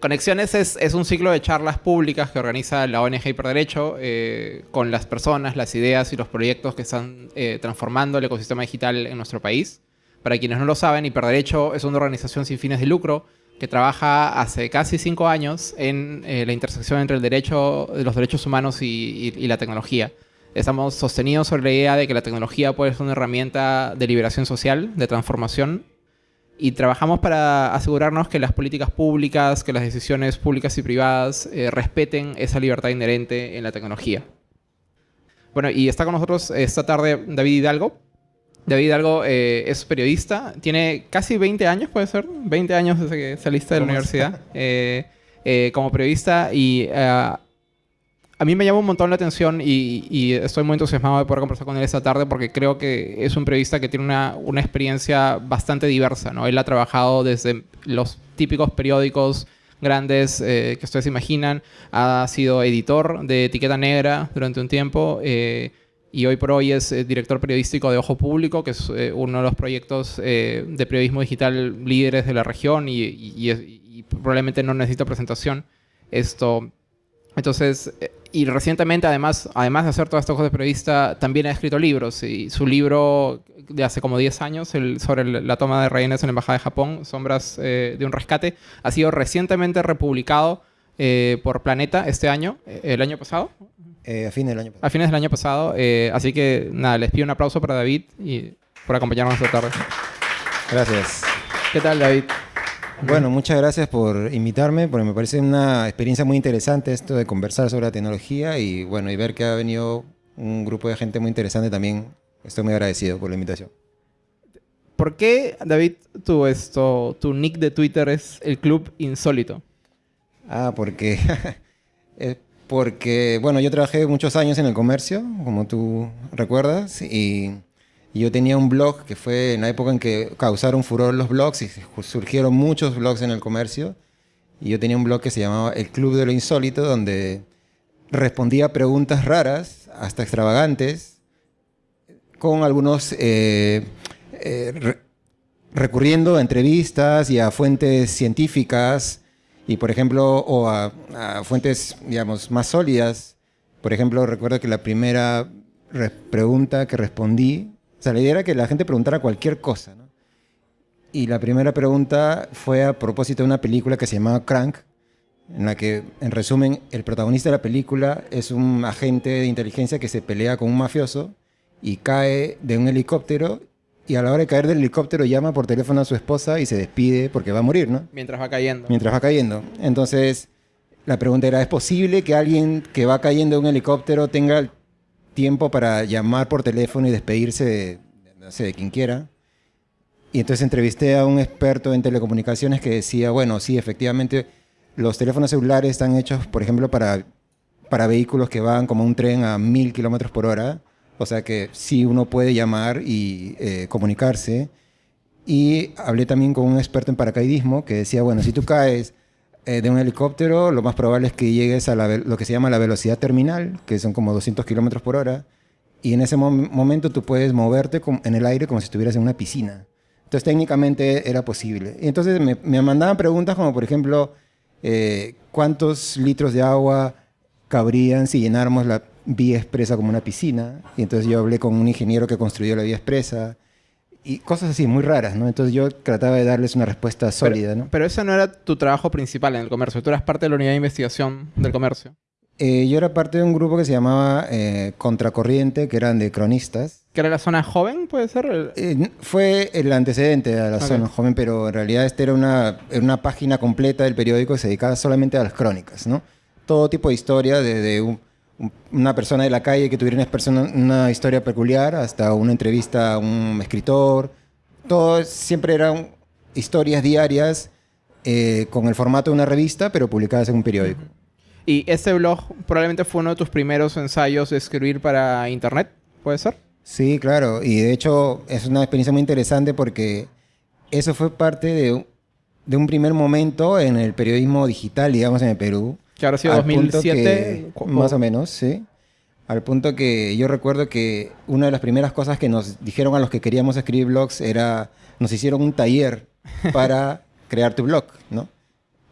Conexiones es, un ciclo de charlas públicas que organiza la ONG Hiperderecho eh, con las personas, las ideas y los proyectos que están eh, transformando el ecosistema digital en nuestro país. Para quienes no lo saben, Hiperderecho es una organización sin fines de lucro que trabaja hace casi cinco años en eh, la intersección entre el derecho, los derechos humanos y, y, la tecnología. Estamos sostenidos sobre la idea de que la tecnología puede ser una herramienta de liberación social, de transformación y trabajamos para asegurarnos que las políticas públicas, que las decisiones públicas y privadas eh, respeten esa libertad inherente en la tecnología. Bueno, y está con nosotros esta tarde David Hidalgo. David Hidalgo eh, es periodista, tiene casi 20 años, puede ser, 20 años desde que saliste de la universidad eh, como periodista y a mí me llama un montón la atención y, estoy muy entusiasmado de poder conversar con él esta tarde porque creo que es un periodista que tiene una, una, experiencia bastante diversa. ¿no? Él ha trabajado desde los típicos periódicos grandes eh, que ustedes imaginan, ha sido editor de Etiqueta Negra durante un tiempo eh, y hoy por hoy es eh, director periodístico de Ojo Público, que es uno de los proyectos de periodismo digital líderes de la región y, y probablemente no necesita presentación. Esto entonces, eh, y recientemente, además, además de hacer todas estas cosas de periodista, también ha escrito libros. Y su libro de hace como 10 años, sobre la toma de rehenes en la Embajada de Japón, Sombras eh, de un Rescate, ha sido recientemente republicado eh, por Planeta este año, el año pasado. a fines del año pasado. A fines del año pasado. así que, nada, les pido un aplauso para David y por acompañarnos esta tarde. Gracias. ¿Qué tal, David? Bueno, muchas gracias por invitarme, porque me parece una experiencia muy interesante esto de conversar sobre la tecnología y bueno, y ver que ha venido un grupo de gente muy interesante también. Estoy muy agradecido por la invitación. ¿Por qué, David, tu, esto, tu nick de Twitter es el Club Insólito? Ah, porque... porque, bueno, yo trabajé muchos años en el comercio, como tú recuerdas, y yo tenía un blog que fue en la época en que causaron furor los blogs y surgieron muchos blogs en el comercio. Y yo tenía un blog que se llamaba El Club de lo Insólito, donde respondía preguntas raras, hasta extravagantes, con algunos eh, eh, recurriendo a entrevistas y a fuentes científicas y, por ejemplo, o a, a fuentes, digamos, más sólidas. Por ejemplo, recuerdo que la primera pregunta que respondí o sea, la idea era que la gente preguntara cualquier cosa, ¿no? Y la primera pregunta fue a propósito de una película que se llamaba Crank, en la que, en resumen, el protagonista de la película es un agente de inteligencia que se pelea con un mafioso y cae de un helicóptero y a la hora de caer del helicóptero llama por teléfono a su esposa y se despide porque va a morir, ¿no? Mientras va cayendo. Mientras va cayendo. Entonces, la pregunta era, ¿es posible que alguien que va cayendo de un helicóptero tenga tiempo para llamar por teléfono y despedirse de, no quien quiera. Y entonces entrevisté a un experto en telecomunicaciones que decía, bueno, sí, efectivamente, los teléfonos celulares están hechos, por ejemplo, para, para vehículos que van como un tren a mil kilómetros por hora. O sea que sí uno puede llamar y eh, comunicarse. Y hablé también con un experto en paracaidismo que decía, bueno, si tú caes eh, de un helicóptero, lo más probable es que llegues a lo que se llama la velocidad terminal, que son como 200 kilómetros por hora, y en ese momento tú puedes moverte en el aire como si estuvieras en una piscina. Entonces técnicamente era posible. Y entonces me, mandaban preguntas como, por ejemplo, eh, ¿cuántos litros de agua cabrían si llenáramos la vía expresa como una piscina? Y entonces yo hablé con un ingeniero que construyó la vía expresa y cosas así, muy raras, ¿no? Entonces yo trataba de darles una respuesta sólida, pero, ¿no? Pero ese no era tu trabajo principal en el comercio, tú eras parte de la unidad de investigación del comercio. Eh, yo era parte de un grupo que se llamaba eh, Contracorriente, que eran de cronistas. ¿Que era la zona joven, puede ser? Eh, fue el antecedente a la zona joven, pero en realidad esta era una, una página completa del periódico que se dedicaba solamente a las crónicas, ¿no? Todo tipo de historia, desde un, una persona de la calle que tuviera una, una historia peculiar, hasta una entrevista a un escritor. Todo siempre eran historias diarias eh, con el formato de una revista, pero publicadas en un periódico. ¿Y este blog probablemente fue uno de tus primeros ensayos de escribir para internet? ¿Puede ser? Sí, claro. Y de hecho es una experiencia muy interesante porque eso fue parte de, de un primer momento en el periodismo digital, digamos, en el Perú que ahora ha sido 2007. más o menos, sí. Al punto que yo recuerdo que una de las primeras cosas que nos dijeron a los que queríamos escribir blogs era, nos hicieron un taller para crear tu blog, ¿no?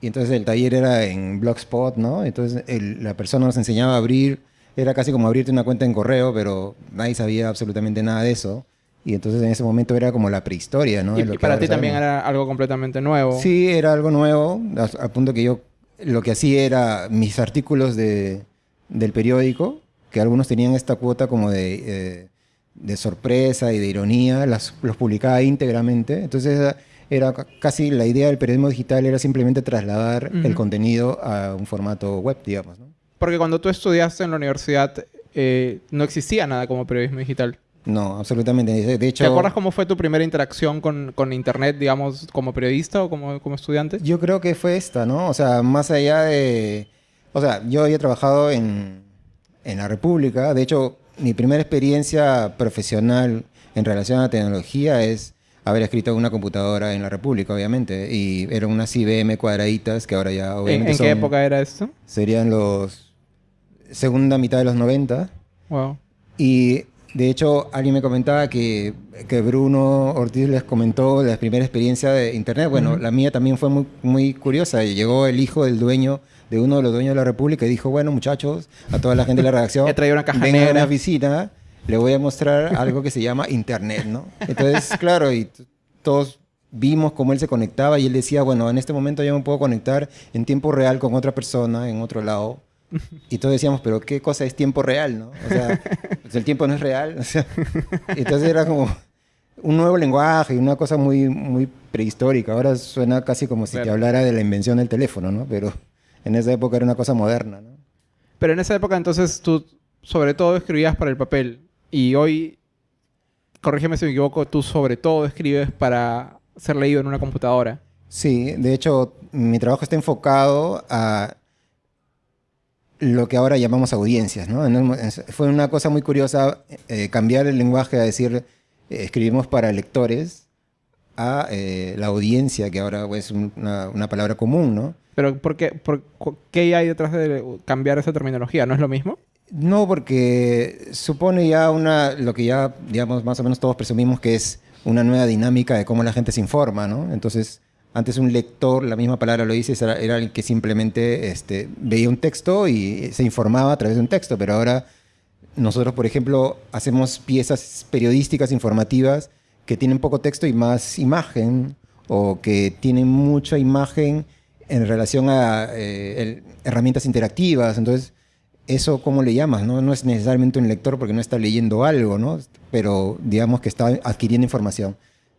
Y entonces el taller era en Blogspot, ¿no? Entonces el- la persona nos enseñaba a abrir, era casi como abrirte una cuenta en correo, pero nadie sabía absolutamente nada de eso. Y entonces en ese momento era como la prehistoria, ¿no? Y, y que para ti también era algo completamente nuevo. Sí, era algo nuevo, a- al punto que yo lo que hacía era mis artículos de, del periódico, que algunos tenían esta cuota como de, eh, de sorpresa y de ironía, las, los publicaba íntegramente. Entonces era, era ca- casi la idea del periodismo digital era simplemente trasladar el contenido a un formato web, digamos. ¿no? Porque cuando tú estudiaste en la universidad eh, no existía nada como periodismo digital. No, absolutamente. De hecho, ¿Te acuerdas cómo fue tu primera interacción con, con Internet, digamos, como periodista o como, como estudiante? Yo creo que fue esta, ¿no? O sea, más allá de... O sea, yo había trabajado en, en la República. De hecho, mi primera experiencia profesional en relación a la tecnología es haber escrito en una computadora en la República, obviamente. Y eran unas IBM cuadraditas que ahora ya ¿En, obviamente en qué son- época era esto? Serían los... Segunda mitad de los 90. Wow. Y de hecho, alguien me comentaba que, que Bruno Ortiz les comentó la primera experiencia de Internet. Bueno, la mía también fue muy, muy curiosa. Llegó el hijo del dueño, de uno de los dueños de la República, y dijo, bueno, muchachos, a toda la gente de la redacción, He una caja vengan a negra". mi oficina, le voy a mostrar algo que se llama Internet, ¿no? Entonces, claro, y todos vimos cómo él se conectaba y él decía, bueno, en este momento yo me puedo conectar en tiempo real con otra persona en otro lado. Y todos decíamos, pero ¿qué cosa es tiempo real, no? O sea, pues el tiempo no es real. o sea, entonces era como un nuevo lenguaje y una cosa muy, muy prehistórica. Ahora suena casi como si te Claro. hablara de la invención del teléfono, ¿no? Pero en esa época era una cosa moderna, ¿no? Pero en esa época entonces tú sobre todo escribías para el papel y hoy, corrígeme si me equivoco, tú sobre todo escribes para ser leído en una computadora. Sí, de hecho, mi trabajo está enfocado a lo que ahora llamamos audiencias, ¿no? Fue una cosa muy curiosa eh, cambiar el lenguaje a decir eh, escribimos para lectores a eh, la audiencia, que ahora es un- una, una palabra común, ¿no? Pero ¿por qué, por, ¿qué hay detrás de cambiar esa terminología? ¿No es lo mismo? No, porque supone ya una, lo que ya, digamos, más o menos todos presumimos que es una nueva dinámica de cómo la gente se informa, ¿no? Entonces, antes un lector, la misma palabra lo dice, era, era el que simplemente este, veía un texto y se informaba a través de un texto, pero ahora nosotros, por ejemplo, hacemos piezas periodísticas, informativas, que tienen poco texto y más imagen, o que tienen mucha imagen en relación a eh, el- herramientas interactivas. Entonces, eso, ¿cómo le llamas? No? no es necesariamente un lector porque no está leyendo algo, ¿no? Pero digamos que está adquiriendo información.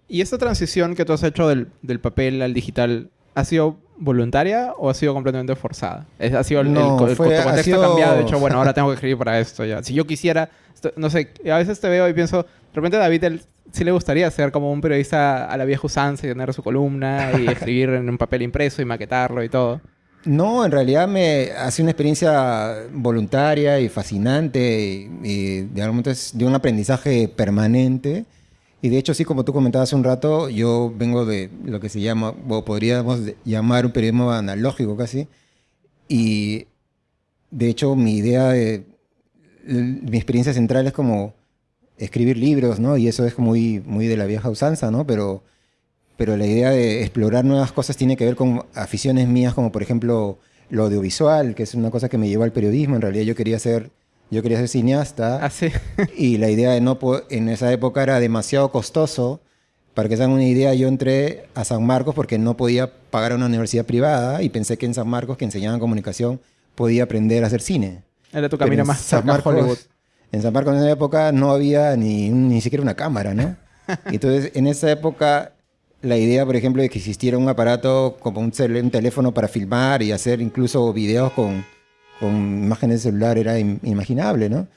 ¿Y esta transición que tú has hecho del, del papel al digital ha sido voluntaria o ha sido completamente forzada? ¿Ha sido el, No, el, fue- tu ha contexto sido- cambiado? De hecho, bueno, ahora tengo que escribir para esto ya. Si yo quisiera, esto- no sé, a veces te veo y pienso, de repente David él, sí le gustaría ser como un periodista a la vieja usanza y tener su columna y escribir en un papel impreso y maquetarlo y todo. No, en realidad me ha sido una experiencia voluntaria y fascinante y, y es de un aprendizaje permanente. Y de hecho, sí, como tú comentabas hace un rato, yo vengo de lo que se llama, o podríamos llamar un periodismo analógico casi. Y de hecho, mi idea de, mi experiencia central es como escribir libros, ¿no? Y eso es muy, muy de la vieja usanza, ¿no? Pero pero la idea de explorar nuevas cosas tiene que ver con aficiones mías, como por ejemplo lo audiovisual, que es una cosa que me llevó al periodismo. En realidad yo quería ser, yo quería ser cineasta Así. y la idea de no en esa época era demasiado costoso. Para que se hagan una idea, yo entré a San Marcos porque no podía pagar a una universidad privada y pensé que en San Marcos, que enseñaban comunicación, podía aprender a hacer cine. Era tu camino más San Marcos- Hollywood. En San Marcos en esa época no había ni, ni siquiera una cámara, ¿no? Entonces, en esa época, la idea, por ejemplo, de que existiera un aparato como un, un teléfono para filmar y hacer incluso videos con, con imágenes de celular era im- inimaginable, ¿no?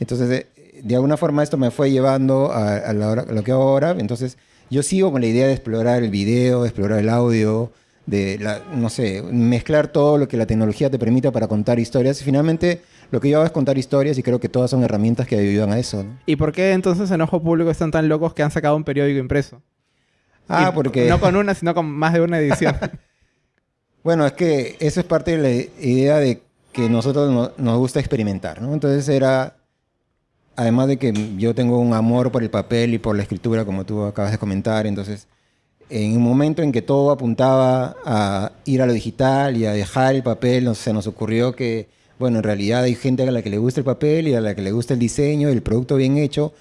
Entonces, eh, de alguna forma esto me fue llevando a, a la hora- a lo que hago ahora. Entonces, yo sigo con la idea de explorar el video, de explorar el audio, de, la, no sé, mezclar todo lo que la tecnología te permita para contar historias. Y finalmente, lo que yo hago es contar historias y creo que todas son herramientas que ayudan a eso, ¿no? ¿Y por qué entonces en Ojo Público están tan locos que han sacado un periódico impreso? Ah, Y porque... No con una, sino con más de una edición. Bueno, es que eso es parte de la idea de que nosotros no- nos gusta experimentar, ¿no? Entonces era, además de que yo tengo un amor por el papel y por la escritura, como tú acabas de comentar, entonces en un momento en que todo apuntaba a ir a lo digital y a dejar el papel, se nos ocurrió que, bueno, en realidad hay gente a la que le gusta el papel y a la que le gusta el diseño, el producto bien hecho,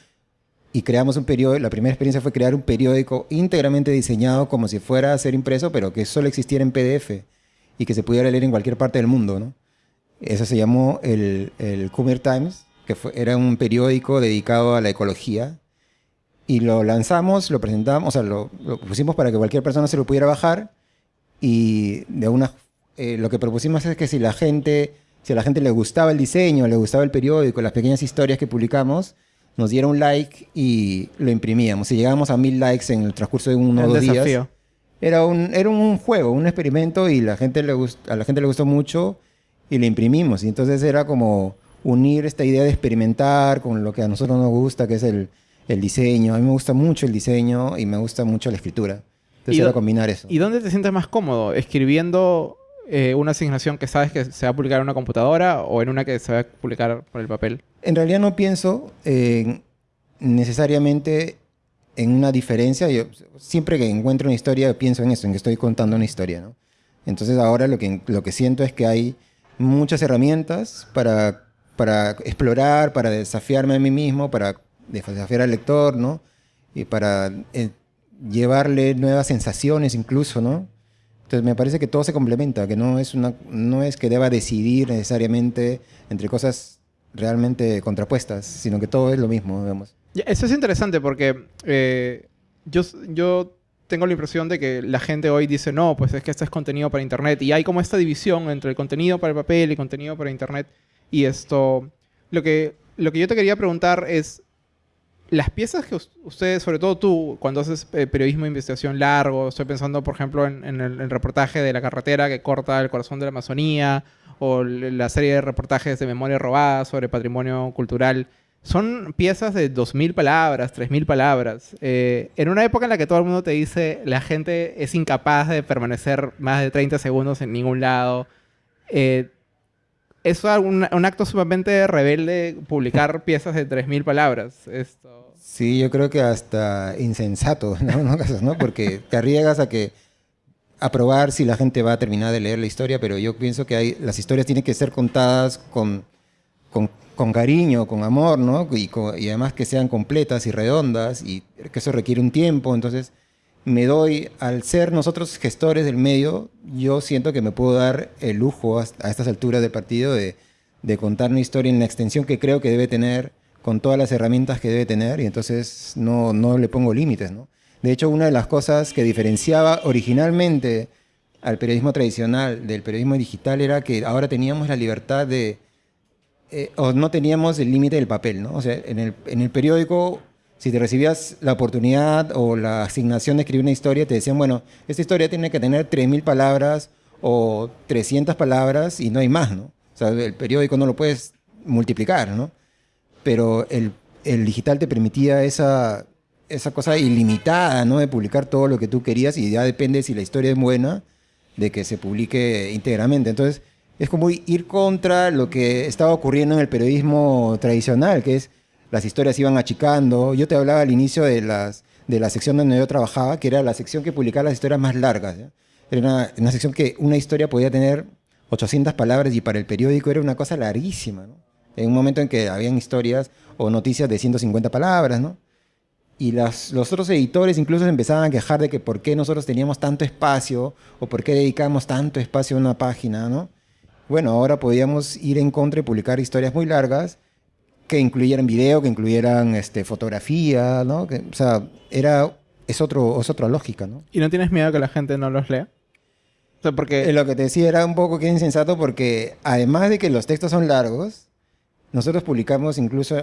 y creamos un periódico, la primera experiencia fue crear un periódico íntegramente diseñado como si fuera a ser impreso, pero que solo existiera en PDF y que se pudiera leer en cualquier parte del mundo, ¿no? Eso se llamó el, el Coomer Times, que fue, era un periódico dedicado a la ecología. Y lo lanzamos, lo presentamos, o sea, lo, lo pusimos para que cualquier persona se lo pudiera bajar. Y de una, eh, lo que propusimos es que si la gente, si a la gente le gustaba el diseño, le gustaba el periódico, las pequeñas historias que publicamos, nos diera un like y lo imprimíamos. Si llegábamos a mil likes en el transcurso de uno o dos días, era un, era un juego, un experimento y la gente le a la gente le gustó mucho y lo imprimimos. Y entonces era como unir esta idea de experimentar con lo que a nosotros nos gusta, que es el, el diseño. A mí me gusta mucho el diseño y me gusta mucho la escritura. Entonces era combinar eso. ¿Y dónde te sientes más cómodo? ¿Escribiendo eh, una asignación que sabes que se va a publicar en una computadora o en una que se va a publicar por el papel? En realidad no pienso necesariamente en una diferencia. Yo, siempre que encuentro una historia pienso en eso, en que estoy contando una historia. ¿no? Entonces ahora lo que, lo que siento es que hay muchas herramientas para, para explorar, para desafiarme a mí mismo, para desafiar al lector, ¿no? Y para eh, llevarle nuevas sensaciones incluso, ¿no? Entonces me parece que todo se complementa, que no es, una, no es que deba decidir necesariamente entre cosas realmente contrapuestas, sino que todo es lo mismo, digamos. Eso es interesante porque eh, yo, yo tengo la impresión de que la gente hoy dice, no, pues es que esto es contenido para Internet. Y hay como esta división entre el contenido para el papel y contenido para Internet. Y esto, lo que, lo que yo te quería preguntar es, las piezas que ustedes, sobre todo tú, cuando haces eh, periodismo de investigación largo, estoy pensando, por ejemplo, en, en, el, reportaje de la carretera que corta el corazón de la Amazonía, o la serie de reportajes de memoria robada sobre patrimonio cultural son piezas de 2.000 palabras, 3.000 palabras. Eh, en una época en la que todo el mundo te dice la gente es incapaz de permanecer más de 30 segundos en ningún lado, eh, es un, acto sumamente rebelde publicar piezas de 3.000 palabras. Esto... Sí, yo creo que hasta insensato, ¿no? Porque te arriesgas a que a probar si la gente va a terminar de leer la historia, pero yo pienso que hay, las historias tienen que ser contadas con, con con cariño, con amor, ¿no? Y, y, además que sean completas y redondas y que eso requiere un tiempo. Entonces, me doy, al ser nosotros gestores del medio, yo siento que me puedo dar el lujo a, estas alturas del partido de, de, contar una historia en la extensión que creo que debe tener, con todas las herramientas que debe tener, y entonces no, no le pongo límites, ¿no? De hecho, una de las cosas que diferenciaba originalmente al periodismo tradicional del periodismo digital era que ahora teníamos la libertad de eh, no teníamos el límite del papel, ¿no? O sea, en el, en el periódico, si te recibías la oportunidad o la asignación de escribir una historia, te decían, bueno, esta historia tiene que tener 3.000 palabras o 300 palabras y no hay más, ¿no? O sea, el periódico no lo puedes multiplicar, ¿no? Pero el, el digital te permitía esa, esa cosa ilimitada, ¿no? De publicar todo lo que tú querías y ya depende si la historia es buena, de que se publique íntegramente. Entonces, es como ir contra lo que estaba ocurriendo en el periodismo tradicional, que es las historias iban achicando. Yo te hablaba al inicio de, la sección donde yo trabajaba, que era la sección que publicaba las historias más largas. Era una, sección que una historia podía tener 800 palabras y para el periódico era una cosa larguísima. En un momento en que habían historias o noticias de 150 palabras, ¿no? Y los otros editores incluso empezaban a quejar de que por qué nosotros teníamos tanto espacio o por qué dedicamos tanto espacio a una página, ¿no? Bueno, ahora podíamos ir en contra y publicar historias muy largas que incluyeran video, que incluyeran este, fotografía, ¿no? Que, o sea, era, es, otro, es otra lógica, ¿no? ¿Y no tienes miedo que la gente no los lea? O sea, porque... Eh, lo que te decía era un poco que insensato porque además de que los textos son largos, nosotros publicamos incluso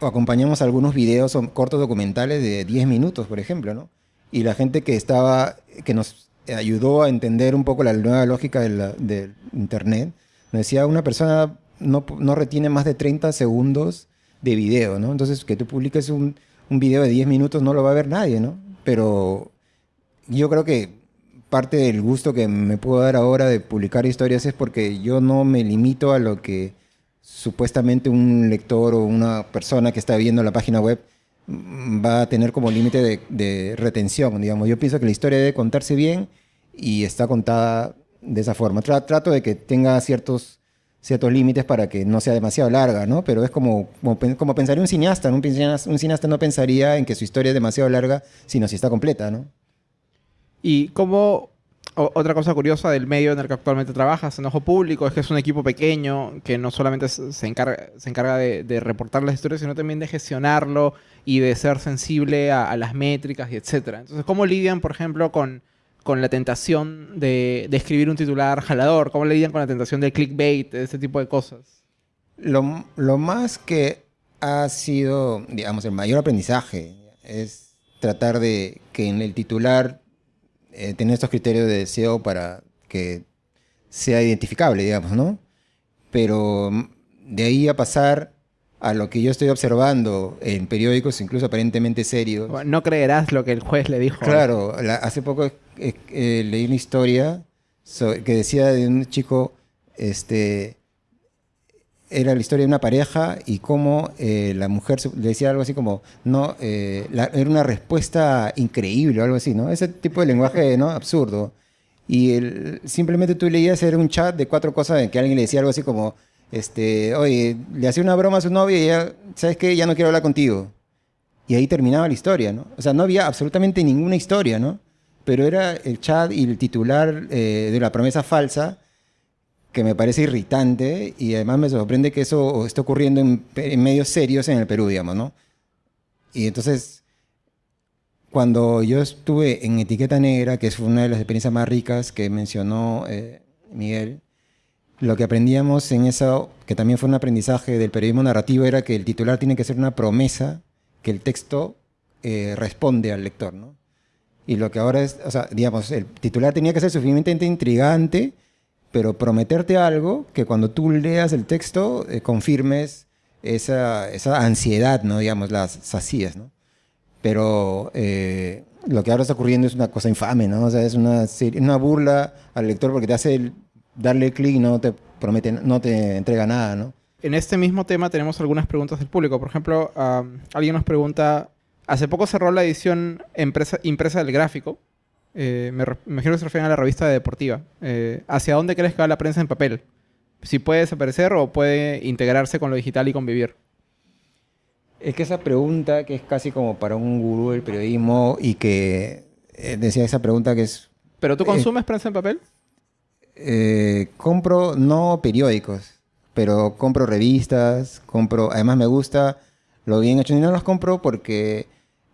o acompañamos algunos videos o cortos documentales de 10 minutos, por ejemplo, ¿no? Y la gente que estaba, que nos ayudó a entender un poco la nueva lógica del Internet. Me decía, una persona no, retiene más de 30 segundos de video, ¿no? Entonces, que tú publiques un, un video de 10 minutos no lo va a ver nadie, ¿no? Pero yo creo que parte del gusto que me puedo dar ahora de publicar historias es porque yo no me limito a lo que supuestamente un lector o una persona que está viendo la página web va a tener como límite de, de retención, digamos. Yo pienso que la historia debe contarse bien y está contada de esa forma. Tra- trato de que tenga ciertos, ciertos límites para que no sea demasiado larga, ¿no? Pero es como, como, como pensaría un cineasta, ¿no? Un cineasta, no pensaría en que su historia es demasiado larga, sino si está completa, ¿no? Y como otra cosa curiosa del medio en el que actualmente trabajas, en Ojo Público, es que es un equipo pequeño que no solamente se encarga, se encarga de, de reportar las historias, sino también de gestionarlo y de ser sensible a, a las métricas y etcétera. Entonces, ¿cómo lidian, por ejemplo, con, con la tentación de, de escribir un titular jalador? ¿Cómo lidian con la tentación del clickbait, de ese tipo de cosas? Lo, lo más que ha sido, digamos, el mayor aprendizaje es tratar de que en el titular eh, tener estos criterios de SEO para que sea identificable, digamos, ¿no? Pero mm, de ahí a pasar a lo que yo estoy observando en periódicos, incluso aparentemente serios. Bueno, No creerás lo que el juez le dijo. Claro, la- hace poco eh, eh, leí una historia so- que decía de un chico, este, era la historia de una pareja y cómo eh, la mujer le decía algo así como, no, eh, la- era una respuesta increíble o algo así, ¿no? Ese tipo de lenguaje, ¿no? Absurdo. Y el- simplemente tú leías, era un chat de cuatro cosas en que alguien le decía algo así como, este, oye, le hacía una broma a su novia y ya, ¿sabes qué? Ya no quiero hablar contigo. Y ahí terminaba la historia, ¿no? O sea, no había absolutamente ninguna historia, ¿no? Pero era el chat y el titular eh, de la promesa falsa que me parece irritante y además me sorprende que eso esté ocurriendo en, en medios serios en el Perú, digamos, ¿no? Y entonces, cuando yo estuve en Etiqueta Negra, que fue una de las experiencias más ricas que mencionó eh, Miguel, lo que aprendíamos en eso, que también fue un aprendizaje del periodismo narrativo, era que el titular tiene que ser una promesa que el texto eh, responde al lector, ¿no? Y lo que ahora es, o sea, digamos, el titular tenía que ser suficientemente intrigante, pero prometerte algo que cuando tú leas el texto eh, confirmes esa, esa ansiedad, ¿no? Digamos, las sacías, ¿no? Pero eh, lo que ahora está ocurriendo es una cosa infame, ¿no? O sea, es una, una burla al lector porque te hace darle clic no te promete, no te entrega nada, ¿no? En este mismo tema tenemos algunas preguntas del público. Por ejemplo, alguien nos pregunta, hace poco cerró la edición empresa- impresa del gráfico. Eh, me, me imagino que se refieren a la revista deportiva. Eh, ¿Hacia dónde crees que va la prensa en papel? Si puede desaparecer o puede integrarse con lo digital y convivir. Es que esa pregunta, que es casi como para un gurú del periodismo y que eh, decía esa pregunta que es, ¿Pero tú consumes prensa en papel? Eh, compro no periódicos, pero compro revistas, compro, además me gusta lo bien hecho y no los compro porque,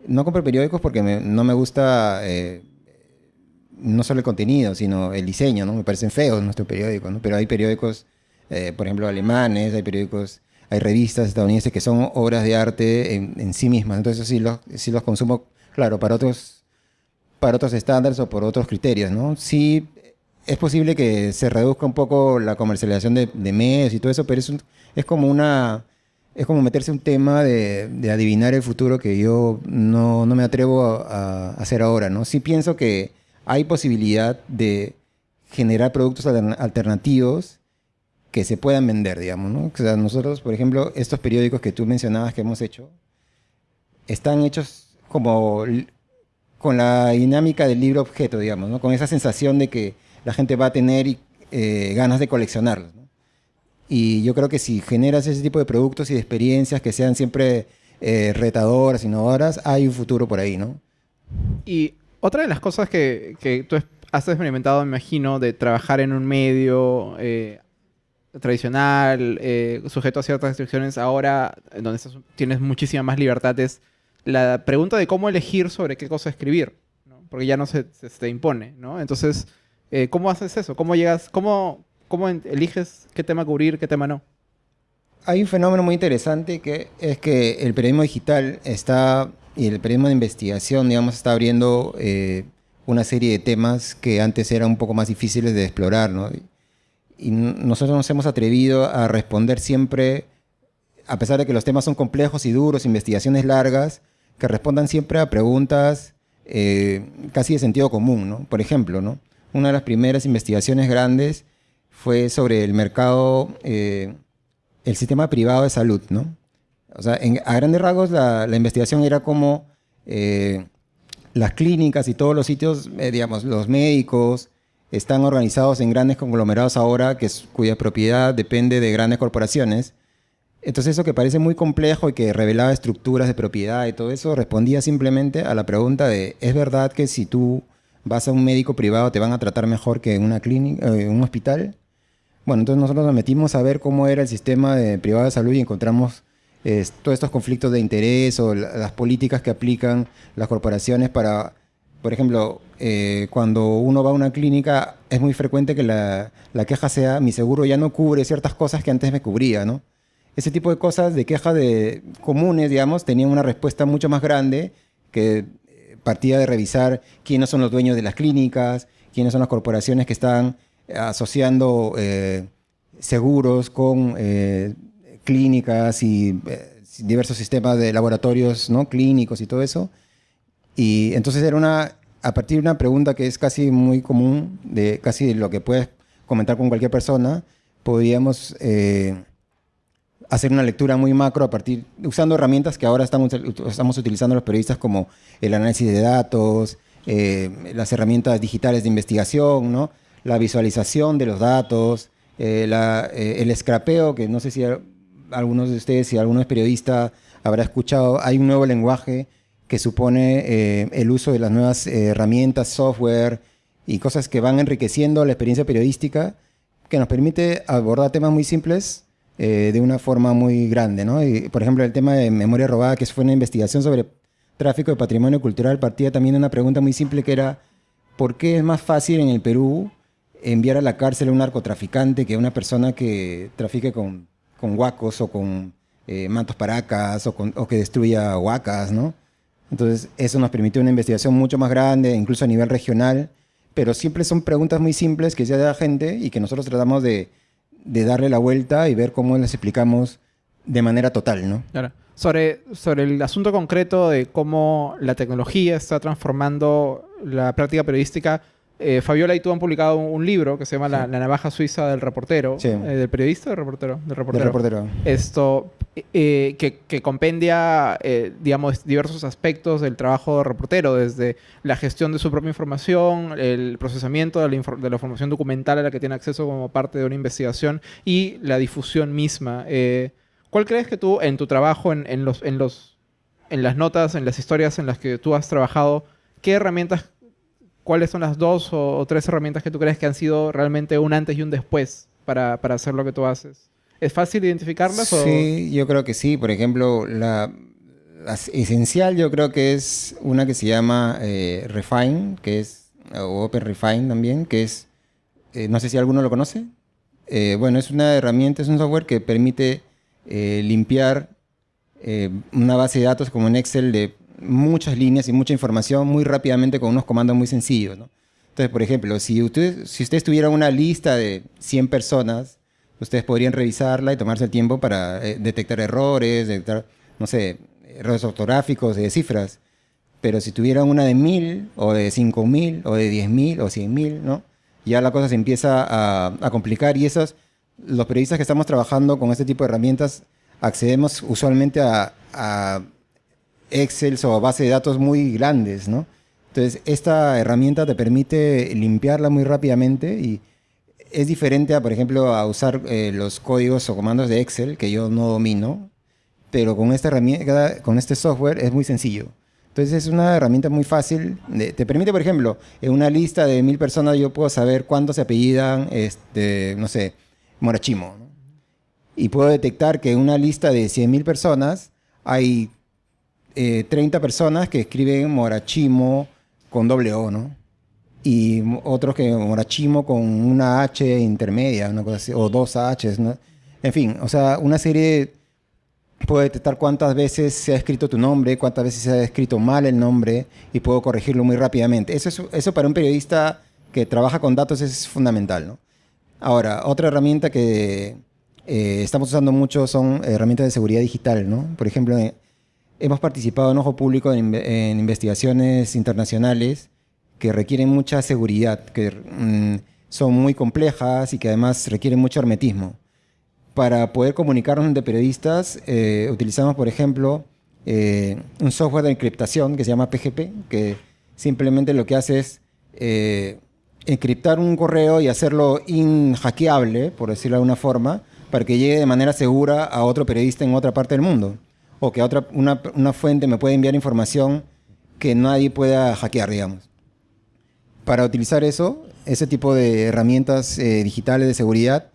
no compro periódicos porque me- no me gusta eh, no solo el contenido, sino el diseño, ¿no? Me parecen feos nuestros periódicos. Pero hay periódicos, eh, por ejemplo, alemanes, hay periódicos, hay revistas estadounidenses que son obras de arte en, en sí mismas. Entonces sí los, sí los consumo, claro, para otros, para otros estándares o por otros criterios, ¿no? Sí es posible que se reduzca un poco la comercialización de, de medios y todo eso, pero es, como una... Es como meterse un tema de, adivinar el futuro que yo no, no me atrevo a, a hacer ahora, ¿no? Sí pienso que hay posibilidad de generar productos altern- alternativos que se puedan vender, digamos, ¿no? O sea, nosotros, por ejemplo, estos periódicos que tú mencionabas que hemos hecho, están hechos como con la dinámica del libro objeto, digamos, ¿no? Con esa sensación de que la gente va a tener eh, ganas de coleccionarlos, ¿no? Y yo creo que si generas ese tipo de productos y de experiencias que sean siempre eh, retadoras, innovadoras, hay un futuro por ahí, ¿no? Y otra de las cosas que, que tú has experimentado, me imagino, de trabajar en un medio eh, tradicional, eh, sujeto a ciertas restricciones, ahora donde estás- tienes muchísima más libertad, es la pregunta de cómo elegir sobre qué cosa escribir, ¿no? porque ya no se, se te impone. ¿no? Entonces, eh, ¿cómo haces eso? ¿Cómo llegas? ¿Cómo, cómo eliges qué tema cubrir, qué tema no? Hay un fenómeno muy interesante que es que el periodismo digital está, y el periodismo de investigación, digamos, está abriendo eh, una serie de temas que antes eran un poco más difíciles de explorar, ¿no? Y, nosotros nos hemos atrevido a responder siempre, a pesar de que los temas son complejos y duros, investigaciones largas, que respondan siempre a preguntas eh, casi de sentido común, ¿no? Por ejemplo, ¿no? Una de las primeras investigaciones grandes fue sobre el mercado... eh, el sistema privado de salud, ¿no? O sea, en- a grandes rasgos la, investigación era como eh, las clínicas y todos los sitios, eh, digamos, los médicos están organizados en grandes conglomerados ahora que cuya propiedad depende de grandes corporaciones. Entonces eso que parece muy complejo y que revelaba estructuras de propiedad y todo eso, respondía simplemente a la pregunta de, ¿es verdad que si tú vas a un médico privado te van a tratar mejor que en una clínica, eh, un hospital? Bueno, entonces nosotros nos metimos a ver cómo era el sistema de privado de salud y encontramos eh, todos estos conflictos de interés o la- las políticas que aplican las corporaciones para, por ejemplo, eh, cuando uno va a una clínica es muy frecuente que la, la queja sea mi seguro ya no cubre ciertas cosas que antes me cubría, ¿no? Ese tipo de cosas de quejas de comunes, digamos, tenían una respuesta mucho más grande que eh, partía de revisar quiénes son los dueños de las clínicas, quiénes son las corporaciones que están asociando eh, seguros con eh, clínicas y eh, diversos sistemas de laboratorios ¿no? clínicos y todo eso. Y entonces era una, a partir de una pregunta que es casi muy común, de casi lo que puedes comentar con cualquier persona, podíamos eh, hacer una lectura muy macro a partir, usando herramientas que ahora estamos, estamos utilizando los periodistas como el análisis de datos, eh, las herramientas digitales de investigación, ¿no? la visualización de los datos, eh, la- eh, el scrapeo, que no sé si algunos de ustedes, si alguno es periodista, habrá escuchado, hay un nuevo lenguaje que supone eh, el uso de las nuevas eh, herramientas, software y cosas que van enriqueciendo la experiencia periodística, que nos permite abordar temas muy simples eh, de una forma muy grande. ¿no? Por ejemplo, el tema de memoria robada, que fue una investigación sobre tráfico de patrimonio cultural, partía también de una pregunta muy simple que era, ¿por qué es más fácil en el Perú enviar a la cárcel a un narcotraficante que a una persona que trafique con, con huacos o con eh, mantos paracas o que destruya huacas, ¿no? Entonces, eso nos permitió una investigación mucho más grande, incluso a nivel regional, pero siempre son preguntas muy simples que se da la gente y que nosotros tratamos de, de darle la vuelta y ver cómo las explicamos de manera total, ¿no? Claro. Sobre, sobre el asunto concreto de cómo la tecnología está transformando la práctica periodística, eh, Fabiola y tú han publicado un, un libro que se llama la, La navaja suiza del reportero. Sí. Eh, ¿Del periodista o del reportero? Del De reportero. reportero. Esto, eh, que, compendia, eh, digamos, diversos aspectos del trabajo de reportero, desde la gestión de su propia información, el procesamiento de la, información documental a la que tiene acceso como parte de una investigación y la difusión misma. Eh, ¿Cuál crees que tú, en tu trabajo, en, en los, en, los, en las notas, en las historias en las que tú has trabajado, qué herramientas, cuáles son las dos o, o tres herramientas que tú crees que han sido realmente un antes y un después para, para hacer lo que tú haces? ¿Es fácil identificarlas? o- Sí, yo creo que sí. Por ejemplo, la, la esencial yo creo que es una que se llama eh, Refine, que es, o Open Refine también, que es, eh, no sé si alguno lo conoce. Eh, bueno, es una herramienta, es un software que permite eh, limpiar eh, una base de datos como en Excel de muchas líneas y mucha información muy rápidamente con unos comandos muy sencillos. ¿no? Entonces, por ejemplo, si usted, si ustedes tuvieran una lista de 100 personas, ustedes podrían revisarla y tomarse el tiempo para eh, detectar errores, detectar, no sé, errores ortográficos, de cifras. Pero si tuvieran una de 1000 o de 5000 o de 10000 o 100000, ¿no? Ya la cosa se empieza a, complicar y esos, los periodistas que estamos trabajando con este tipo de herramientas, accedemos usualmente a, a Excel o base de datos muy grandes, ¿no? Entonces, esta herramienta te permite limpiarla muy rápidamente y es diferente a, por ejemplo, a usar eh, los códigos o comandos de Excel, que yo no domino, pero con esta herramienta, con este software es muy sencillo. Entonces es una herramienta muy fácil. te permite, por ejemplo, en una lista de mil personas yo puedo saber cuántos se apellidan, este, no sé, Morachimo. ¿no? Y puedo detectar que en una lista de 100.000 personas hay eh, 30 personas que escriben Morachimo con doble O, ¿no? Y otros que Morachimo con una H intermedia, una cosa así, o dos Hs, ¿no? En fin, o sea, una serie puedo detectar cuántas veces se ha escrito tu nombre, cuántas veces se ha escrito mal el nombre y puedo corregirlo muy rápidamente. Eso, es- eso para un periodista que trabaja con datos es fundamental, ¿no? Ahora, otra herramienta que eh, estamos usando mucho son herramientas de seguridad digital, ¿no? Por ejemplo, eh, hemos participado en Ojo Público en, en investigaciones internacionales que requieren mucha seguridad, que mm, son muy complejas y que además requieren mucho hermetismo. para poder comunicarnos entre periodistas, eh, utilizamos, por ejemplo, eh, un software de encriptación que se llama PGP, que simplemente lo que hace es eh, encriptar un correo y hacerlo inhackeable, por decirlo de alguna forma, para que llegue de manera segura a otro periodista en otra parte del mundo. O que otra, una, una fuente me pueda enviar información que nadie pueda hackear, digamos. Para utilizar eso, ese tipo de herramientas digitales de seguridad,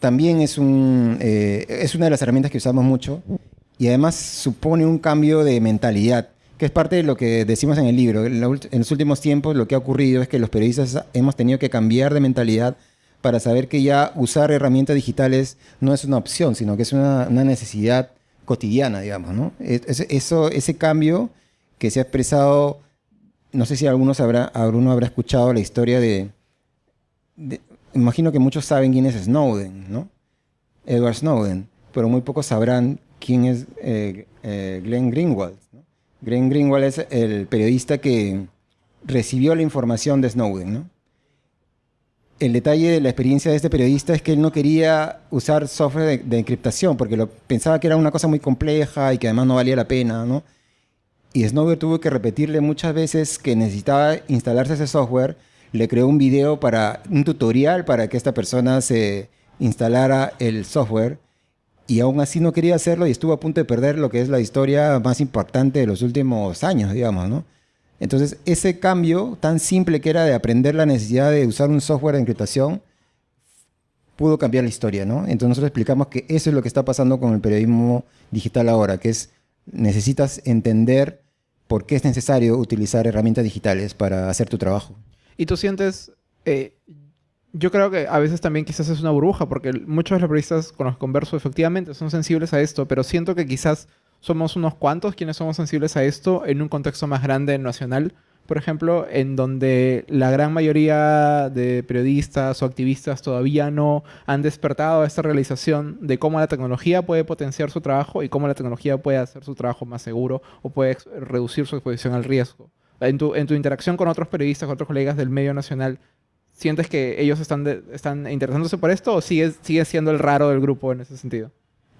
también es, un, eh, es una de las herramientas que usamos mucho y además supone un cambio de mentalidad, que es parte de lo que decimos en el libro. En, los últimos tiempos lo que ha ocurrido es que los periodistas hemos tenido que cambiar de mentalidad para saber que ya usar herramientas digitales no es una opción, sino que es una, necesidad cotidiana, digamos. ¿no? Eso, ese cambio que se ha expresado, no sé si alguno habrá, alguno habrá escuchado la historia de imagino que muchos saben quién es Snowden, ¿no? Edward Snowden, pero muy pocos sabrán quién es eh, eh, Glenn Greenwald. Glenn Greenwald es el periodista que recibió la información de Snowden, ¿no? El detalle de la experiencia de este periodista es que él no quería usar software de, encriptación porque lo, pensaba que era una cosa muy compleja y que además no valía la pena, ¿no? Y Snowden tuvo que repetirle muchas veces que necesitaba instalarse ese software le creó un video para, un tutorial para que esta persona se instalara el software y aún así no quería hacerlo y estuvo a punto de perder lo que es la historia más importante de los últimos años, digamos, ¿no? Entonces, ese cambio tan simple que era de aprender la necesidad de usar un software de encriptación, pudo cambiar la historia, ¿no? Entonces nosotros explicamos que eso es lo que está pasando con el periodismo digital ahora, que es necesitas entender por qué es necesario utilizar herramientas digitales para hacer tu trabajo. Y tú sientes, eh, yo creo que a veces también quizás es una burbuja, porque muchos de los periodistas con los que converso efectivamente son sensibles a esto, pero siento que quizás somos unos cuantos quienes somos sensibles a esto en un contexto más grande nacional, por ejemplo, en donde la gran mayoría de periodistas o activistas todavía no han despertado esta realización de cómo la tecnología puede potenciar su trabajo y cómo la tecnología puede hacer su trabajo más seguro o puede reducir su exposición al riesgo en tu, interacción con otros periodistas, con otros colegas del medio nacional, ¿sientes que ellos están, están interesándose por esto o sigue, sigue siendo el raro del grupo en ese sentido?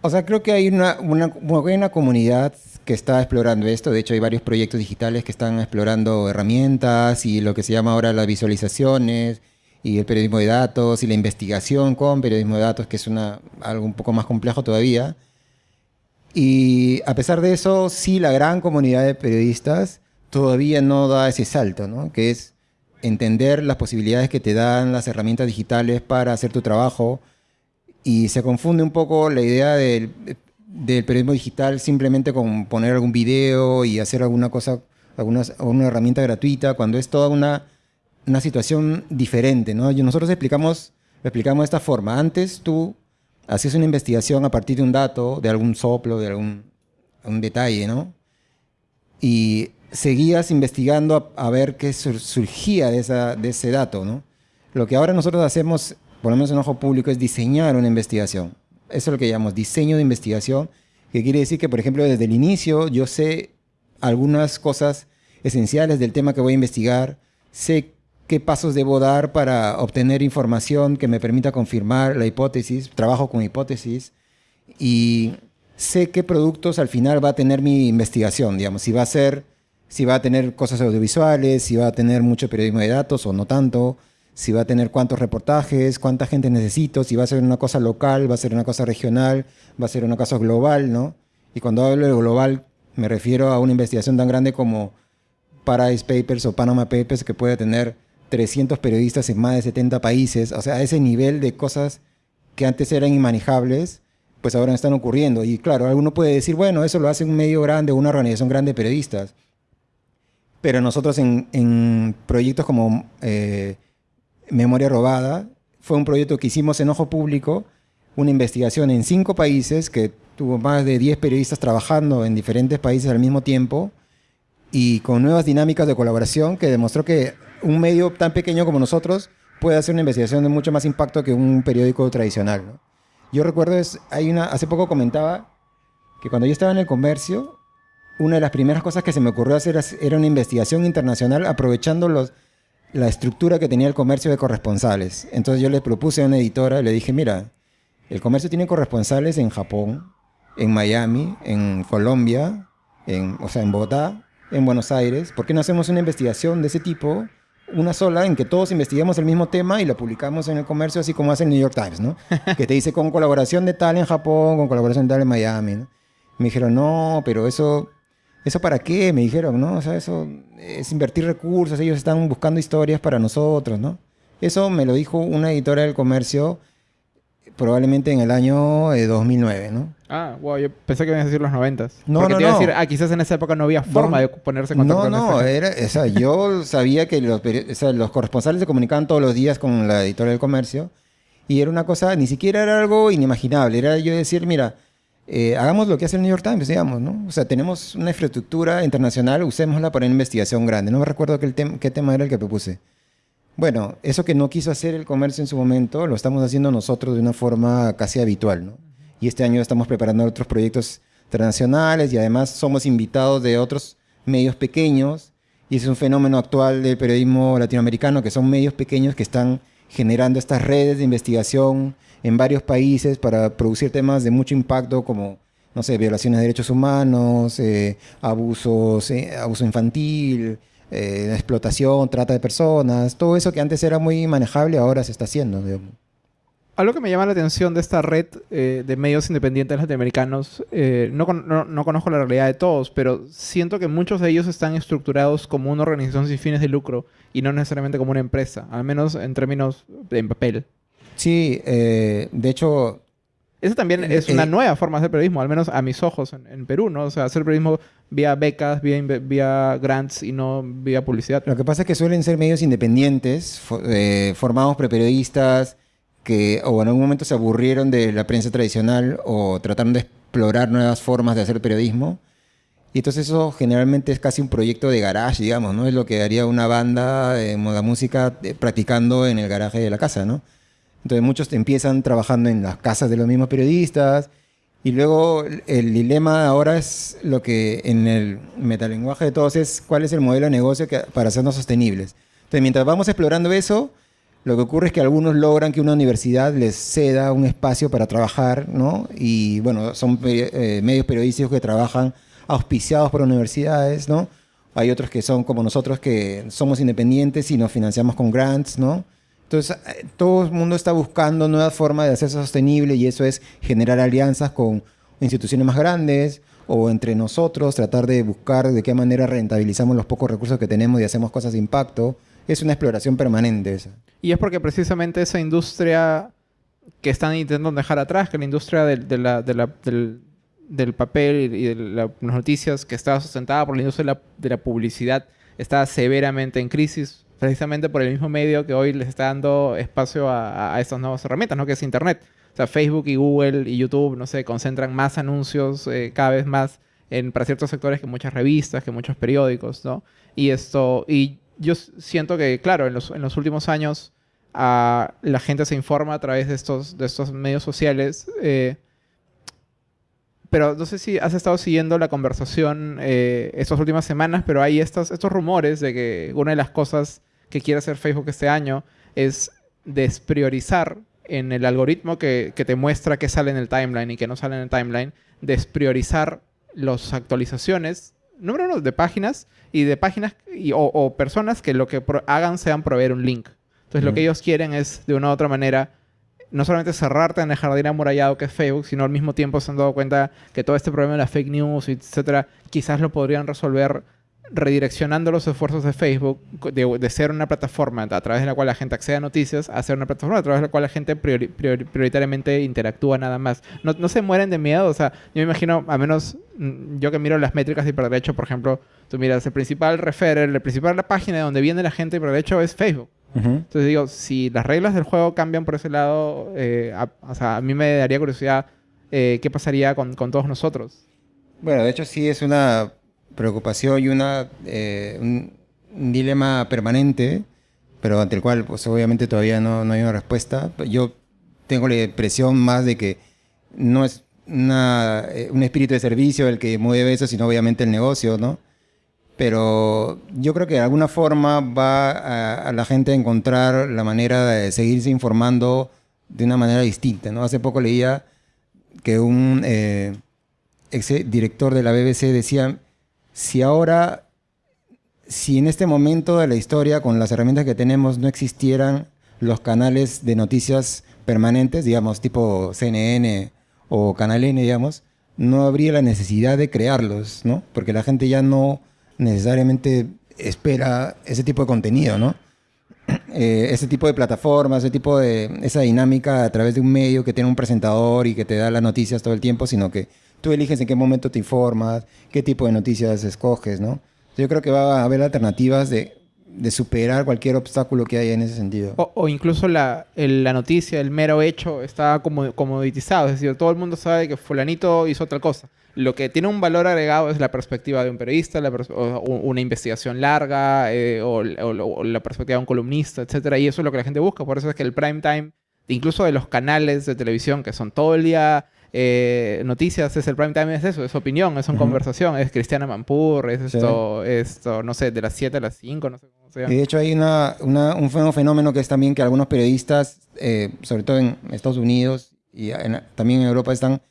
O sea, creo que hay una, una, una comunidad que está explorando esto. De hecho, hay varios proyectos digitales que están explorando herramientas y lo que se llama ahora las visualizaciones y el periodismo de datos y la investigación con periodismo de datos, que es una, algo un poco más complejo todavía. Y a pesar de eso, sí, la gran comunidad de periodistas todavía no da ese salto, ¿no? Que es entender las posibilidades que te dan las herramientas digitales para hacer tu trabajo y se confunde un poco la idea del, periodismo digital simplemente con poner algún video y hacer alguna cosa, alguna, una herramienta gratuita, cuando es toda una, una situación diferente, ¿no? Nosotros explicamos, explicamos de esta forma. Antes tú hacías una investigación a partir de un dato, de algún soplo, de algún, algún detalle, ¿no? Y seguías investigando a, ver qué surgía de, esa, de ese dato, ¿no? Lo que ahora nosotros hacemos, por lo menos en Ojo Público, es diseñar una investigación. Eso es lo que llamamos diseño de investigación, que quiere decir que, por ejemplo, desde el inicio yo sé algunas cosas esenciales del tema que voy a investigar, sé qué pasos debo dar para obtener información que me permita confirmar la hipótesis, trabajo con hipótesis y sé qué productos al final va a tener mi investigación, digamos, si va a ser si va a tener cosas audiovisuales, si va a tener mucho periodismo de datos o no tanto, si va a tener cuántos reportajes, cuánta gente necesito, si va a ser una cosa local, va a ser una cosa regional, va a ser una cosa global, ¿no? Y cuando hablo de global me refiero a una investigación tan grande como Paradise Papers o Panama Papers que puede tener 300 periodistas en más de 70 países, o sea, ese nivel de cosas que antes eran inmanejables, pues ahora están ocurriendo. Y claro, alguno puede decir, bueno, eso lo hace un medio grande, una organización grande de periodistas. Pero nosotros en, proyectos como eh, Memoria Robada, fue un proyecto que hicimos en Ojo Público, una investigación en cinco países que tuvo más de 10 periodistas trabajando en diferentes países al mismo tiempo y con nuevas dinámicas de colaboración que demostró que un medio tan pequeño como nosotros puede hacer una investigación de mucho más impacto que un periódico tradicional. Yo recuerdo, es, hace poco comentaba que cuando yo estaba en el comercio, una de las primeras cosas que se me ocurrió hacer era una investigación internacional aprovechando los, la estructura que tenía el comercio de corresponsales. Entonces yo le propuse a una editora, le dije, mira, El comercio tiene corresponsales en Japón, en Miami, en Colombia, en, o sea, en Bogotá, en Buenos Aires. ¿Por qué no hacemos una investigación de ese tipo? Una sola en que todos investiguemos el mismo tema y la publicamos en el comercio, así como hace el New York Times, ¿no? que te dice con colaboración de tal en Japón, con colaboración de tal en Miami, ¿no? Me dijeron, no, pero eso, ¿eso para qué? Me dijeron, ¿no? O sea, eso es invertir recursos, ellos están buscando historias para nosotros, ¿no? Eso me lo dijo una editora del comercio probablemente en el año 2009, eh, ¿no? Ah, wow, yo pensé que ibas a decir los 90. No, Porque no, te iba a no. decir, ah, quizás en esa época no había forma de ponerse en contacto No, con no, gente. era, o sea, yo sabía que los, o sea, los corresponsales se comunicaban todos los días con la editora del comercio y era una cosa, ni siquiera era algo inimaginable, era yo decir, mira, eh, hagamos lo que hace el New York Times, digamos, ¿no? O sea, tenemos una infraestructura internacional, usémosla para una investigación grande. No me recuerdo qué, tem- qué tema era el que propuse. Bueno, eso que no quiso hacer el comercio en su momento, lo estamos haciendo nosotros de una forma casi habitual, ¿no? Y este año estamos preparando otros proyectos internacionales y además somos invitados de otros medios pequeños y es un fenómeno actual del periodismo latinoamericano que son medios pequeños que están generando estas redes de investigación en varios países para producir temas de mucho impacto como, no sé, violaciones de derechos humanos, eh, abusos, eh, abuso infantil, eh, explotación, trata de personas, todo eso que antes era muy manejable ahora se está haciendo. digamos. Algo que me llama la atención de esta red eh, de medios independientes latinoamericanos, eh, no, con- no- no conozco la realidad de todos, pero siento que muchos de ellos están estructurados como una organización sin fines de lucro y no necesariamente como una empresa, al menos en términos en papel. Sí, eh, de hecho, Esa también Eh, es una eh, nueva forma de hacer periodismo, al menos a mis ojos en, en Perú, ¿no? O sea, hacer periodismo vía becas, vía, grants y no vía publicidad. Lo que pasa es que suelen ser medios independientes, fo- eh, formados por periodistas que o en algún momento se aburrieron de la prensa tradicional o trataron de explorar nuevas formas de hacer periodismo. Y entonces eso generalmente es casi un proyecto de garage, digamos, ¿no? Es lo que haría una banda de moda música eh, practicando en el garaje de la casa, ¿no? Entonces muchos empiezan trabajando en las casas de los mismos periodistas y luego el- dilema ahora es lo que en el metalenguaje de todos es cuál es el modelo de negocio que- para hacernos sostenibles. Entonces mientras vamos explorando eso, lo que ocurre es que algunos logran que una universidad les ceda un espacio para trabajar, ¿no? Y bueno, son eh, medios periodísticos que trabajan auspiciados por universidades, ¿no? Hay otros que son como nosotros que somos independientes y nos financiamos con grants, ¿no? Entonces, eh, todo el mundo está buscando nuevas formas de hacerse sostenible y eso es generar alianzas con instituciones más grandes o entre nosotros, tratar de buscar de qué manera rentabilizamos los pocos recursos que tenemos y hacemos cosas de impacto. Es una exploración permanente esa. Y es porque precisamente esa industria que están intentando dejar atrás, que la industria del, del, papel y de la- las noticias que estaba sustentada por la industria de la publicidad, está severamente en crisis, precisamente por el mismo medio que hoy les está dando espacio a, a estas nuevas herramientas, ¿no? que es Internet. O sea, Facebook y Google y YouTube, no sé, concentran más anuncios eh, cada vez más en, para ciertos sectores que muchas revistas, que muchos periódicos, ¿no? Y esto, y yo siento que, claro, en los, en los últimos años la gente se informa a través de estos, de estos medios sociales. eh, pero no sé si has estado siguiendo la conversación eh, estas últimas semanas, pero hay estos, estos rumores de que una de las cosas que quiere hacer Facebook este año es despriorizar en el algoritmo que, que te muestra qué sale en el timeline y qué no sale en el timeline, despriorizar las actualizaciones, número uno, de páginas y de páginas y- o, o personas que lo que hagan sean proveer un link. Entonces lo que ellos quieren es, de una u otra manera, no solamente cerrarte en el jardín amurallado que es Facebook, sino al mismo tiempo se han dado cuenta que todo este problema de las fake news, etcétera, quizás lo podrían resolver redireccionando los esfuerzos de Facebook de, de ser una plataforma a través de la cual la gente accede a noticias a ser una plataforma a través de la cual la gente priori- priori- prioritariamente interactúa nada más. No, no se mueren de miedo, o sea, yo me imagino, a menos mm, yo que miro las métricas de hiperderecho, por ejemplo, tú miras el principal referer, el principal la página de donde viene la gente de hiperderecho es Facebook. Entonces digo, si las reglas del juego cambian por ese lado, eh, a, o sea, a mí me daría curiosidad eh, qué pasaría con, con todos nosotros. Bueno, de hecho sí es una preocupación y una, eh, un, dilema permanente, pero ante el cual pues obviamente todavía no, no hay una respuesta. Yo tengo la impresión más de que no es una, eh, un espíritu de servicio el que mueve eso, sino obviamente el negocio, ¿no? Pero yo creo que de alguna forma va a, a la gente a encontrar la manera de seguirse informando de una manera distinta, ¿no? Hace poco leía que un eh, ex director de la BBC decía, si ahora, si en este momento de la historia, con las herramientas que tenemos, no existieran los canales de noticias permanentes, digamos, tipo CNN o Canal N, digamos, no habría la necesidad de crearlos, ¿no? Porque la gente ya no necesariamente espera ese tipo de contenido, ¿no? Eh, ese tipo de plataformas, ese tipo de esa dinámica a través de un medio que tiene un presentador y que te da las noticias todo el tiempo, sino que tú eliges en qué momento te informas, qué tipo de noticias escoges, ¿no? Yo creo que va a haber alternativas de, de superar cualquier obstáculo que haya en ese sentido. O, incluso la, la, noticia, el mero hecho, está como comoditizado. Es decir, todo el mundo sabe que fulanito hizo tal cosa. Lo que tiene un valor agregado es la perspectiva de un periodista, o una investigación larga, eh, o, la perspectiva de un columnista, etc. Y eso es lo que la gente busca. Por eso es que el prime time, incluso de los canales de televisión que son todo el día eh, noticias, es el prime time, es eso, es opinión, es una conversación, es Cristiana Mampur, es esto, esto, no sé, de las 7 a las 5, no sé cómo se llama. Y de hecho hay una, un fenómeno que es también que algunos periodistas, eh, sobre todo en Estados Unidos y también en Europa, están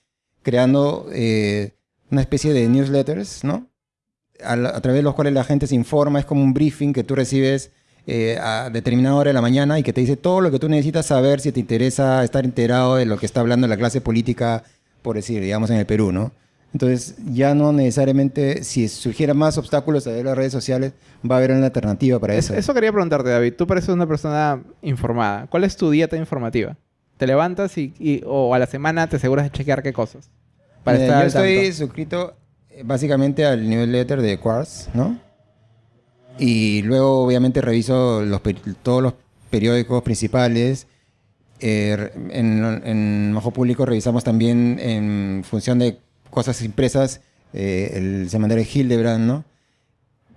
creando eh, una especie de newsletters, ¿no? A, través de los cuales la gente se informa, es como un briefing que tú recibes eh, a determinada hora de la mañana y que te dice todo lo que tú necesitas saber si te interesa estar enterado de lo que está hablando la clase política, por decir, digamos, en el Perú, ¿no? Entonces, ya no necesariamente, si surgieran más obstáculos a las redes sociales, va a haber una alternativa para eso. Eso quería preguntarte, David. Tú pareces una persona informada. ¿Cuál es tu dieta informativa? ¿Te levantas y, o a la semana te aseguras de chequear qué cosas? yo estoy suscrito eh, básicamente al newsletter de Quartz, ¿no? Y luego obviamente reviso todos los periódicos principales. Eh, en, en Ojo Público revisamos también en función de cosas impresas eh, el semanario Hildebrand, ¿no?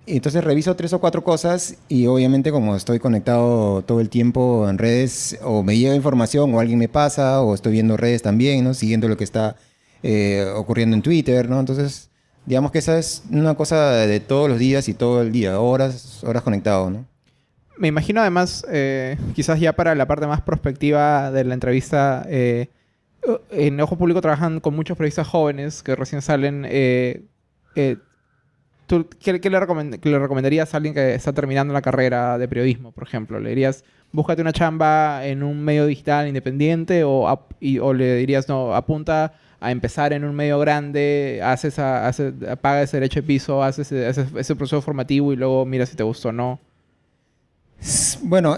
entonces reviso tres o cuatro cosas y obviamente como estoy conectado todo el tiempo en redes, o me llega información o alguien me pasa, o estoy viendo redes también, ¿no? Siguiendo lo que está eh, ocurriendo en Twitter, ¿no? Entonces, digamos que esa es una cosa de todos los días y todo el día, horas, horas conectado, ¿no? Me imagino además, eh, quizás ya para la parte más prospectiva de la entrevista, eh, en Ojo Público trabajan con muchos periodistas jóvenes que recién salen. ¿Tú qué, le recomendarías a alguien que está terminando la carrera de periodismo, por ejemplo? ¿Le dirías, búscate una chamba en un medio digital independiente o, o le dirías, no, apunta a empezar en un medio grande, haces, haces paga ese derecho de piso, haces, ese proceso formativo y luego mira si te gustó o no? Bueno,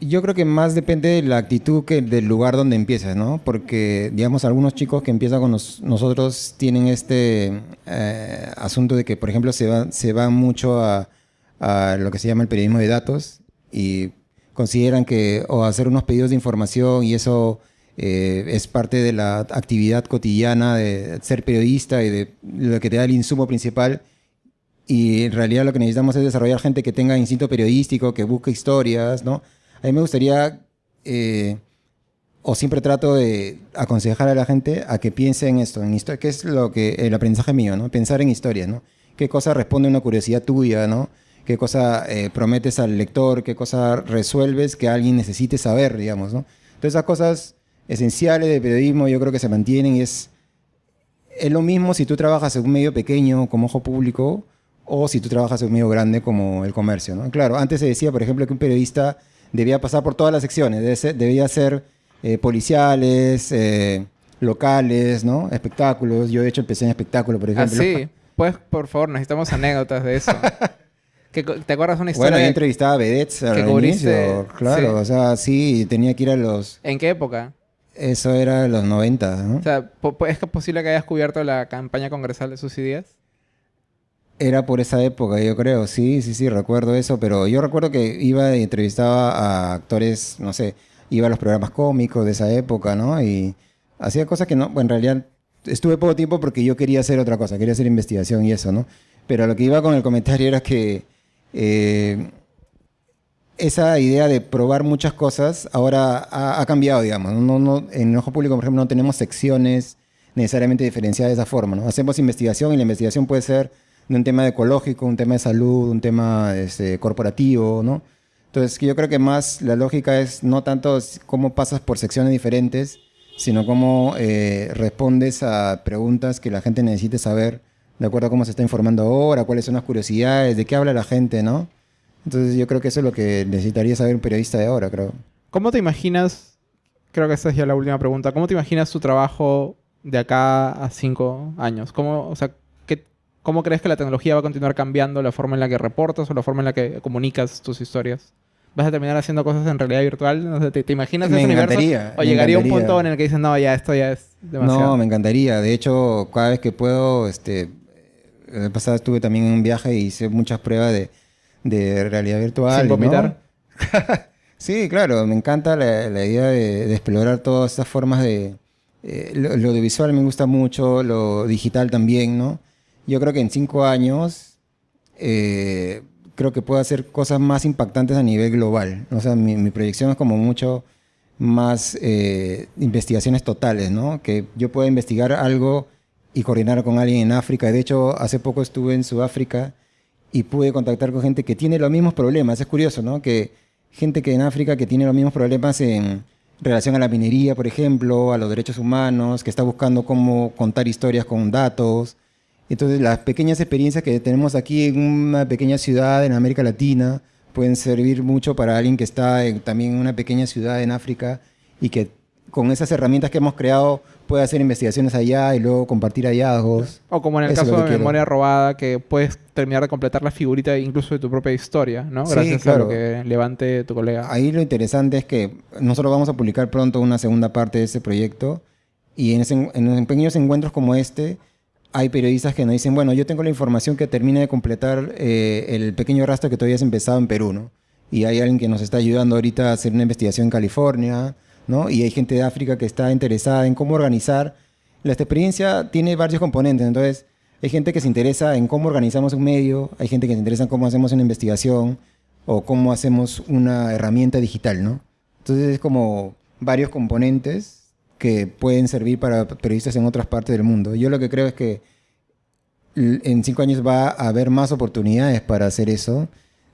yo creo que más depende de la actitud que del lugar donde empiezas, ¿no? Porque, digamos, algunos chicos que empiezan con nosotros tienen este eh, asunto de que, por ejemplo, se van se va mucho a, lo que se llama el periodismo de datos y consideran que o hacer unos pedidos de información y eso eh, es parte de la actividad cotidiana de ser periodista y de lo que te da el insumo principal. Y en realidad lo que necesitamos es desarrollar gente que tenga instinto periodístico, que busque historias, ¿no? A mí me gustaría, eh, o siempre trato de aconsejar a la gente a que piense en esto, en historia, que es lo que el aprendizaje mío, ¿no? Pensar en historias, ¿no? ¿Qué cosa responde a una curiosidad tuya, ¿no? ¿Qué cosa eh, prometes al lector? ¿Qué cosa resuelves que alguien necesite saber, digamos, ¿no? Entonces esas cosas esenciales de periodismo yo creo que se mantienen y es, es lo mismo si tú trabajas en un medio pequeño como Ojo Público o si tú trabajas en un medio grande como el comercio. ¿no? Claro, antes se decía, por ejemplo, que un periodista debía pasar por todas las secciones, debía ser eh, policiales, eh, locales, ¿no? espectáculos. Yo de hecho empecé en espectáculo, por ejemplo. Ah, sí. Pues, por favor, necesitamos anécdotas de eso. ¿Te acuerdas una historia? Bueno, yo entrevistaba a vedettes al inicio, claro. O sea, sí, tenía que ir a los... ¿En qué época? Eso era en los 90, ¿no? O sea, ¿es posible que hayas cubierto la campaña congresal de sus ideas? Era por esa época, yo creo. Sí, sí, sí, recuerdo eso. Pero yo recuerdo que iba y entrevistaba a actores, no sé, iba a los programas cómicos de esa época, ¿no? Y hacía cosas que no, bueno, en realidad estuve poco tiempo porque yo quería hacer otra cosa, quería hacer investigación y eso, ¿no? Pero lo que iba con el comentario era que eh, esa idea de probar muchas cosas ahora ha, cambiado, digamos. No, no, en el ojo público, por ejemplo, no tenemos secciones necesariamente diferenciadas de esa forma. ¿no? Hacemos investigación y la investigación puede ser de un tema ecológico, un tema de salud, un tema este, corporativo, ¿no? Entonces, yo creo que más la lógica es no tanto cómo pasas por secciones diferentes, sino cómo eh, respondes a preguntas que la gente necesite saber de acuerdo a cómo se está informando ahora, cuáles son las curiosidades, de qué habla la gente, ¿no? Entonces yo creo que eso es lo que necesitaría saber un periodista de ahora, creo. ¿Cómo te imaginas, creo que esa es ya la última pregunta, ¿cómo te imaginas tu trabajo de acá a cinco años? ¿Cómo, o sea, qué, ¿Cómo crees que la tecnología va a continuar cambiando la forma en la que reportas o la forma en la que comunicas tus historias? ¿Vas a terminar haciendo cosas en realidad virtual? ¿te, imaginas me ese encantaría, ¿O llegaría un punto en el que dices, no, ya esto ya es demasiado? No, me encantaría. De hecho, cada vez que puedo, este, el pasado estuve también en un viaje y hice muchas pruebas de, de realidad virtual. ¿Sin vomitar? sí, claro, me encanta la, la idea de, de, explorar todas estas formas de... Eh, lo, lo, audiovisual me gusta mucho, lo digital también, ¿no? Yo creo que en cinco años eh, creo que puedo hacer cosas más impactantes a nivel global. O sea, mi, mi proyección es como mucho más eh, investigaciones totales, ¿no? Que yo pueda investigar algo y coordinar con alguien en África. De hecho, hace poco estuve en Sudáfrica y pude contactar con gente que tiene los mismos problemas. Es curioso, ¿no? Que gente que en África que tiene los mismos problemas en relación a la minería, por ejemplo, a los derechos humanos, que está buscando cómo contar historias con datos. Entonces, las pequeñas experiencias que tenemos aquí en una pequeña ciudad en América Latina pueden servir mucho para alguien que está en, también en una pequeña ciudad en África y que con esas herramientas que hemos creado puede hacer investigaciones allá y luego compartir hallazgos. O como en el caso de Memoria Robada, que puedes terminar de completar la figurita incluso de tu propia historia, ¿no? Gracias a lo que levante tu colega. Ahí lo interesante es que nosotros vamos a publicar pronto una segunda parte de ese proyecto y en, ese, en pequeños encuentros como este hay periodistas que nos dicen, bueno, yo tengo la información que termine de completar eh, el pequeño rastro que todavía has empezado en Perú, ¿no? Y hay alguien que nos está ayudando ahorita a hacer una investigación en California, y hay gente de África que está interesada en cómo organizar. La experiencia tiene varios componentes, entonces hay gente que se interesa en cómo organizamos un medio, hay gente que se interesa en cómo hacemos una investigación o cómo hacemos una herramienta digital, ¿no? Entonces es como varios componentes que pueden servir para periodistas en otras partes del mundo. Yo lo que creo es que en cinco años va a haber más oportunidades para hacer eso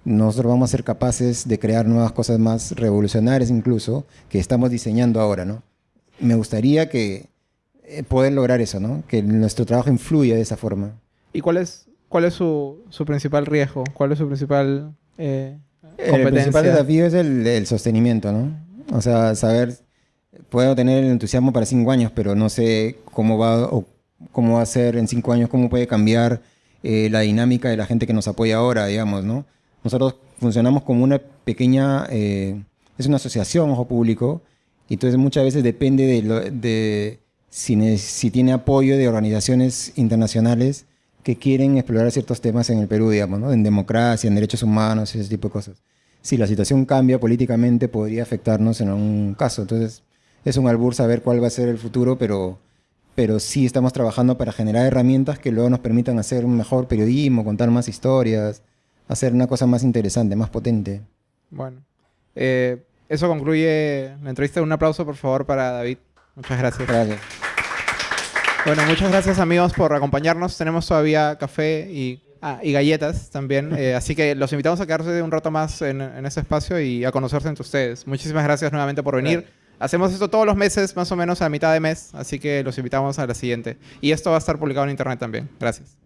nosotros vamos a ser capaces de crear nuevas cosas más revolucionarias incluso, que estamos diseñando ahora, ¿no? Me gustaría que eh, poder lograr eso, ¿no? Que nuestro trabajo influya de esa forma. ¿Y cuál es, cuál es su, su principal riesgo? ¿Cuál es su principal eh, competencia? El principal desafío es el, el, sostenimiento, ¿no? O sea, saber, puedo tener el entusiasmo para cinco años, pero no sé cómo va, o cómo va a ser en cinco años, cómo puede cambiar eh, la dinámica de la gente que nos apoya ahora, digamos, ¿no? Nosotros funcionamos como una pequeña, eh, es una asociación, ojo público, y entonces muchas veces depende de, lo, de si, si, tiene apoyo de organizaciones internacionales que quieren explorar ciertos temas en el Perú, digamos, ¿no? en democracia, en derechos humanos, ese tipo de cosas. Si la situación cambia políticamente, podría afectarnos en algún caso. Entonces, es un albur saber cuál va a ser el futuro, pero, pero sí estamos trabajando para generar herramientas que luego nos permitan hacer un mejor periodismo, contar más historias, hacer una cosa más interesante, más potente. Bueno, eh, eso concluye la entrevista. Un aplauso, por favor, para David. Muchas gracias. Gracias. Bueno, muchas gracias amigos por acompañarnos. Tenemos todavía café y, ah, y galletas también. Eh, así que los invitamos a quedarse un rato más en, en ese espacio y a conocerse entre ustedes. Muchísimas gracias nuevamente por venir. Hacemos esto todos los meses, más o menos a mitad de mes, así que los invitamos a la siguiente. Y esto va a estar publicado en internet también. Gracias.